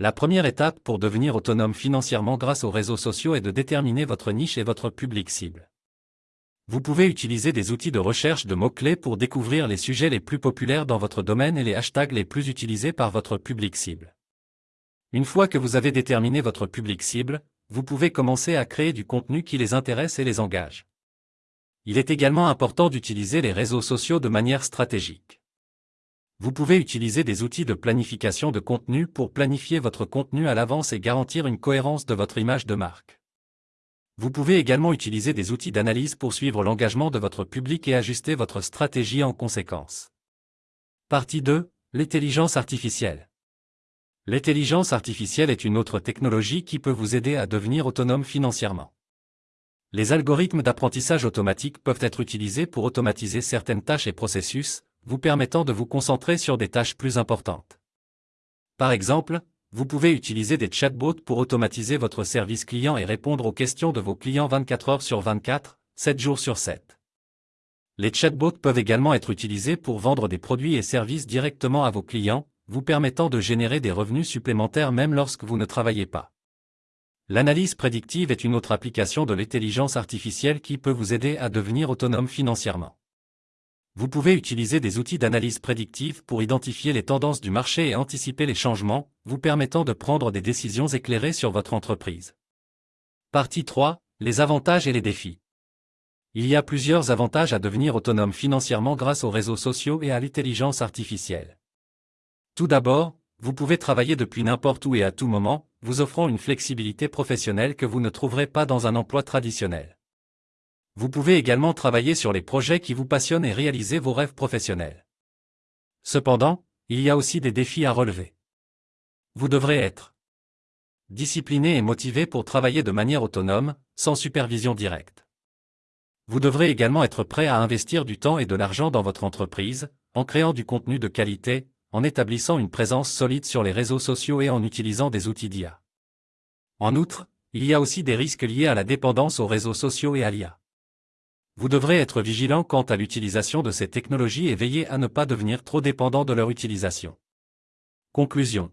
La première étape pour devenir autonome financièrement grâce aux réseaux sociaux est de déterminer votre niche et votre public cible. Vous pouvez utiliser des outils de recherche de mots-clés pour découvrir les sujets les plus populaires dans votre domaine et les hashtags les plus utilisés par votre public cible. Une fois que vous avez déterminé votre public cible, vous pouvez commencer à créer du contenu qui les intéresse et les engage. Il est également important d'utiliser les réseaux sociaux de manière stratégique. Vous pouvez utiliser des outils de planification de contenu pour planifier votre contenu à l'avance et garantir une cohérence de votre image de marque. Vous pouvez également utiliser des outils d'analyse pour suivre l'engagement de votre public et ajuster votre stratégie en conséquence. Partie 2. L'intelligence artificielle. L'intelligence artificielle est une autre technologie qui peut vous aider à devenir autonome financièrement. Les algorithmes d'apprentissage automatique peuvent être utilisés pour automatiser certaines tâches et processus, vous permettant de vous concentrer sur des tâches plus importantes. Par exemple, vous pouvez utiliser des chatbots pour automatiser votre service client et répondre aux questions de vos clients 24 heures sur 24, 7 jours sur 7. Les chatbots peuvent également être utilisés pour vendre des produits et services directement à vos clients, vous permettant de générer des revenus supplémentaires même lorsque vous ne travaillez pas. L'analyse prédictive est une autre application de l'intelligence artificielle qui peut vous aider à devenir autonome financièrement. Vous pouvez utiliser des outils d'analyse prédictive pour identifier les tendances du marché et anticiper les changements, vous permettant de prendre des décisions éclairées sur votre entreprise. Partie 3. Les avantages et les défis. Il y a plusieurs avantages à devenir autonome financièrement grâce aux réseaux sociaux et à l'intelligence artificielle. Tout d'abord, vous pouvez travailler depuis n'importe où et à tout moment, vous offrant une flexibilité professionnelle que vous ne trouverez pas dans un emploi traditionnel. Vous pouvez également travailler sur les projets qui vous passionnent et réaliser vos rêves professionnels. Cependant, il y a aussi des défis à relever. Vous devrez être discipliné et motivé pour travailler de manière autonome, sans supervision directe. Vous devrez également être prêt à investir du temps et de l'argent dans votre entreprise, en créant du contenu de qualité, en établissant une présence solide sur les réseaux sociaux et en utilisant des outils d'IA. En outre, il y a aussi des risques liés à la dépendance aux réseaux sociaux et à l'IA. Vous devrez être vigilant quant à l'utilisation de ces technologies et veiller à ne pas devenir trop dépendant de leur utilisation. Conclusion.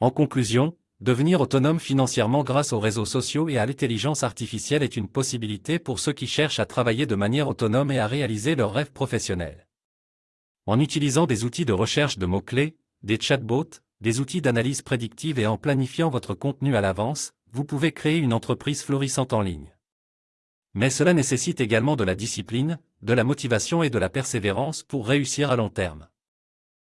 En conclusion, devenir autonome financièrement grâce aux réseaux sociaux et à l'intelligence artificielle est une possibilité pour ceux qui cherchent à travailler de manière autonome et à réaliser leurs rêves professionnels. En utilisant des outils de recherche de mots-clés, des chatbots, des outils d'analyse prédictive et en planifiant votre contenu à l'avance, vous pouvez créer une entreprise florissante en ligne. Mais cela nécessite également de la discipline, de la motivation et de la persévérance pour réussir à long terme.